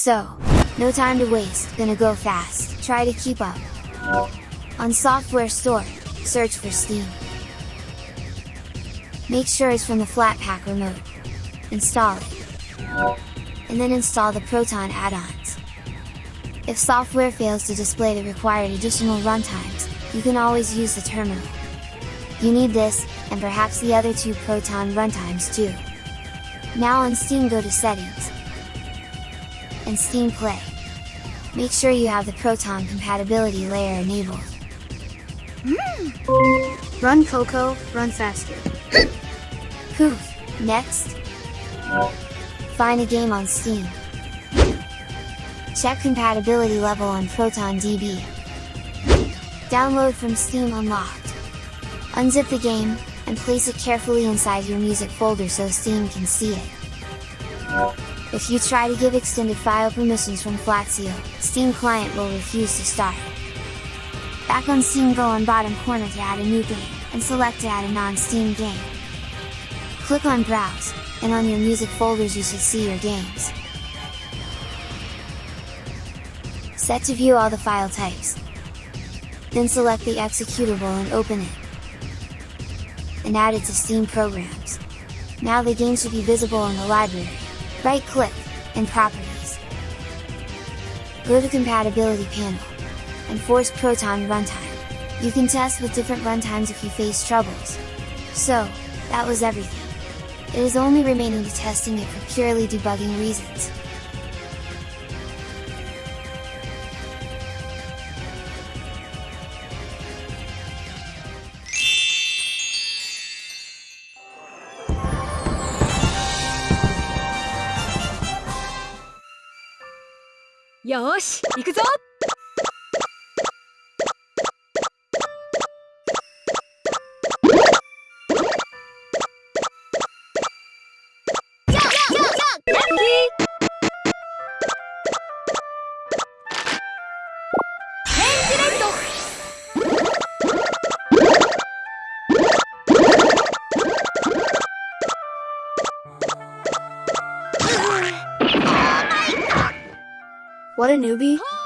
So, no time to waste, gonna go fast, try to keep up. On Software Store, search for Steam. Make sure it's from the Flatpak remote. Install it. And then install the Proton add-ons. If software fails to display the required additional runtimes, you can always use the terminal. You need this, and perhaps the other two Proton runtimes too. Now on Steam go to Settings, and Steam Play. Make sure you have the Proton compatibility layer enabled. Mm. Run Coco, run faster. Poof! Next! Find a game on Steam. Check compatibility level on ProtonDB. Download from Steam Unlocked. Unzip the game, and place it carefully inside your music folder so Steam can see it. If you try to give extended file permissions from Flatseal, Steam Client will refuse to start. Back on Steam go on bottom corner to add a new game, and select add a non-Steam game. Click on Browse, and on your music folders you should see your games. Set to view all the file types. Then select the executable and open it. And add it to Steam Programs. Now the game should be visible in the library. Right click, and Properties. Go to Compatibility panel, and force Proton Runtime. You can test with different runtimes if you face troubles. So, that was everything. It is only remaining to testing it for purely debugging reasons. よし行くぞ。What a newbie!